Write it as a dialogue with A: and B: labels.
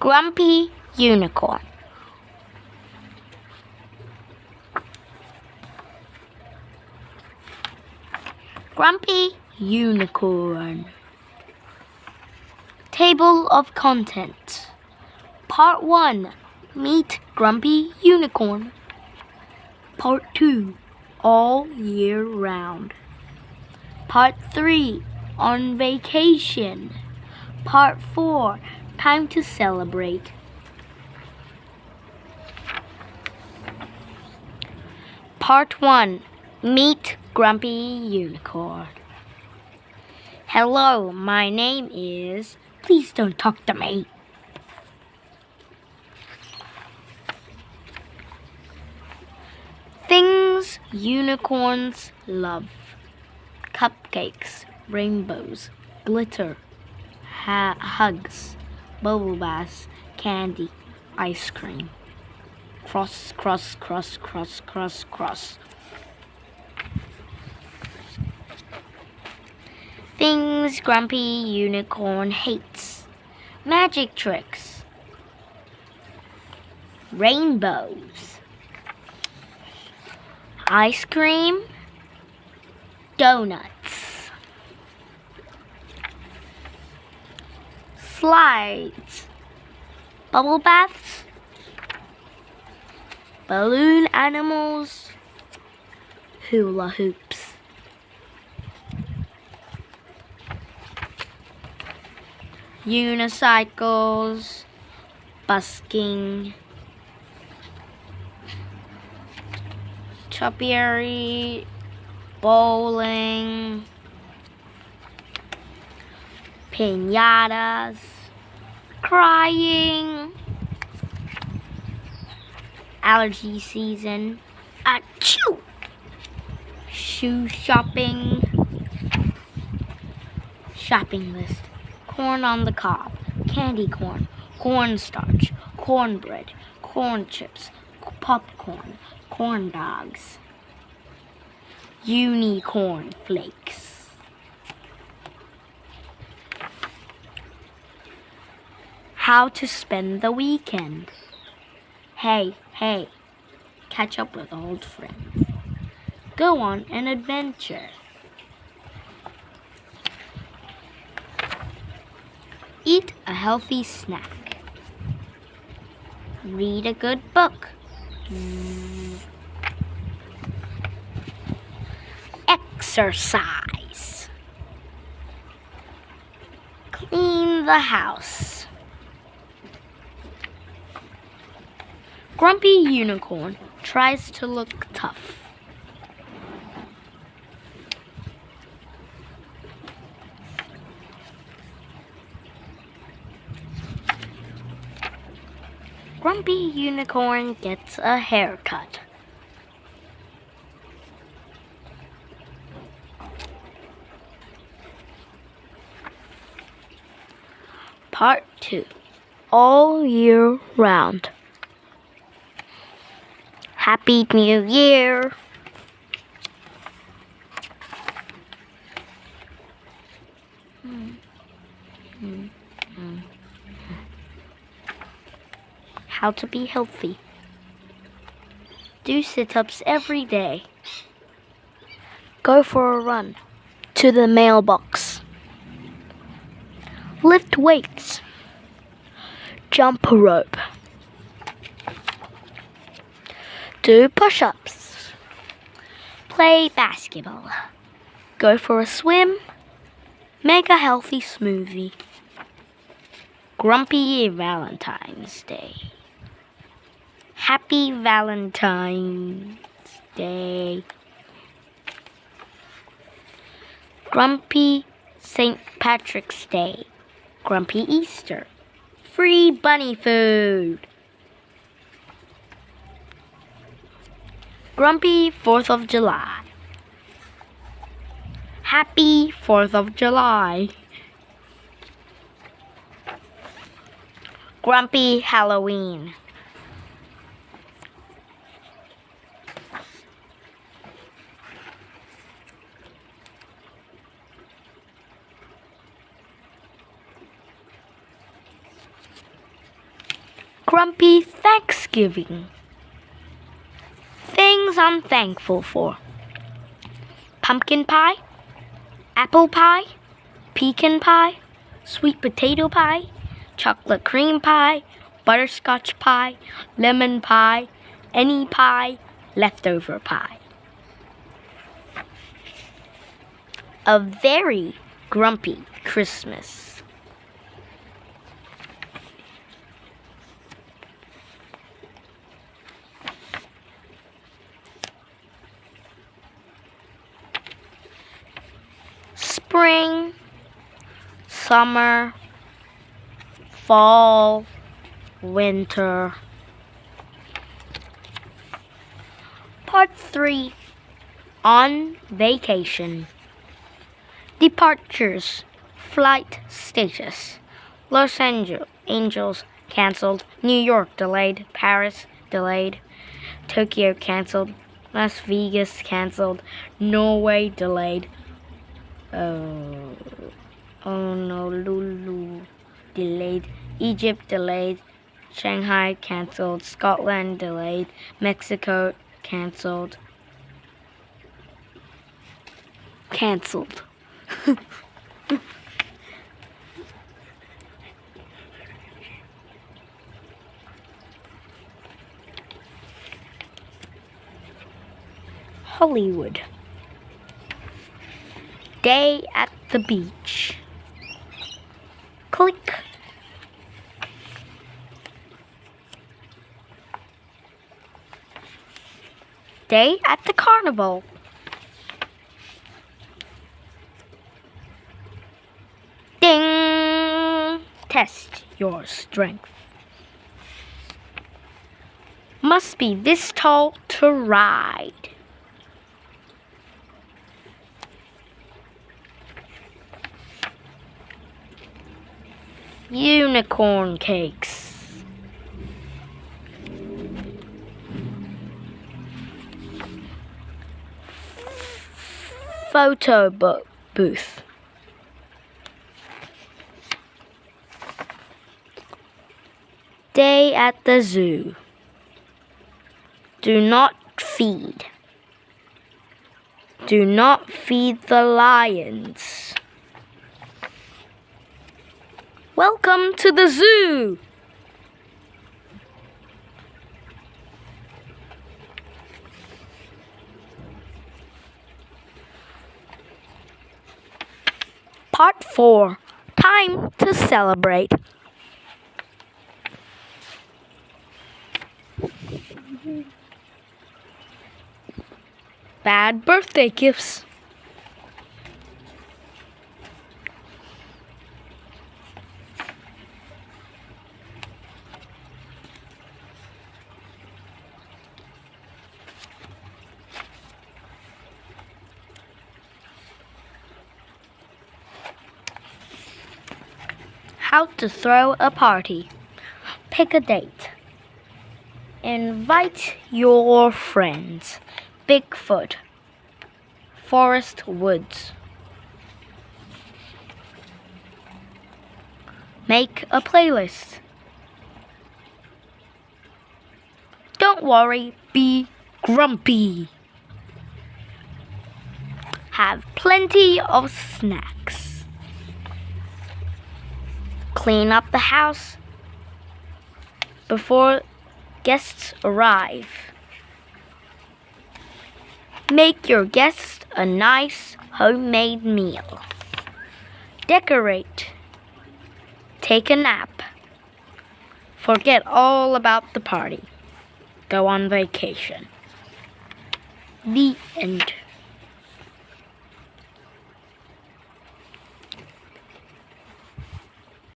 A: Grumpy Unicorn. Grumpy Unicorn. Table of Contents. Part 1 Meet Grumpy Unicorn. Part 2 All Year Round. Part 3 On Vacation. Part 4 Time to Celebrate. Part 1 Meet Grumpy Unicorn. Hello, my name is. Please don't talk to me. Things unicorns love cupcakes, rainbows, glitter, hugs, bubble baths, candy, ice cream. Cross, cross, cross, cross, cross, cross. Things Grumpy Unicorn hates. Magic tricks, rainbows, ice cream, donuts, slides, bubble baths, balloon animals, hula hoops. unicycles, busking, topiary, bowling, pinatas, crying, allergy season, achoo, shoe shopping, shopping list. Corn on the cob, candy corn, cornstarch, cornbread, corn chips, popcorn, corn dogs, unicorn flakes. How to spend the weekend. Hey, hey, catch up with old friends. Go on an adventure. Eat a healthy snack. Read a good book. Exercise. Clean the house. Grumpy Unicorn tries to look tough. Grumpy Unicorn gets a haircut. Part 2 All Year Round. Happy New Year! How to be healthy. Do sit ups every day. Go for a run to the mailbox. Lift weights. Jump rope. Do push ups. Play basketball. Go for a swim. Make a healthy smoothie. Grumpy Valentine's Day. Happy Valentine's Day. Grumpy St. Patrick's Day. Grumpy Easter. Free bunny food. Grumpy 4th of July. Happy 4th of July. Grumpy Halloween. Grumpy Thanksgiving. Things I'm thankful for pumpkin pie, apple pie, pecan pie, sweet potato pie, chocolate cream pie, butterscotch pie, lemon pie, any pie, leftover pie. A very grumpy Christmas. Spring, summer, fall, winter. Part 3 On Vacation. Departures. Flight status. Los Angeles cancelled. New York delayed. Paris delayed. Tokyo cancelled. Las Vegas cancelled. Norway delayed. Uh, oh, Honolulu delayed. Egypt delayed. Shanghai cancelled. Scotland delayed. Mexico cancelled. Cancelled. Hollywood. Day at the beach. Click. Day at the carnival. Ding! Test your strength. Must be this tall to ride. Unicorn cakes. Photo book booth. Day at the zoo. Do not feed. Do not feed the lions. Welcome to the zoo. Part 4 Time to celebrate. Bad birthday gifts. How to throw a party. Pick a date. Invite your friends. Bigfoot. Forest woods. Make a playlist. Don't worry, be grumpy. Have plenty of snacks. Clean up the house before guests arrive. Make your guests a nice homemade meal. Decorate. Take a nap. Forget all about the party. Go on vacation. The end.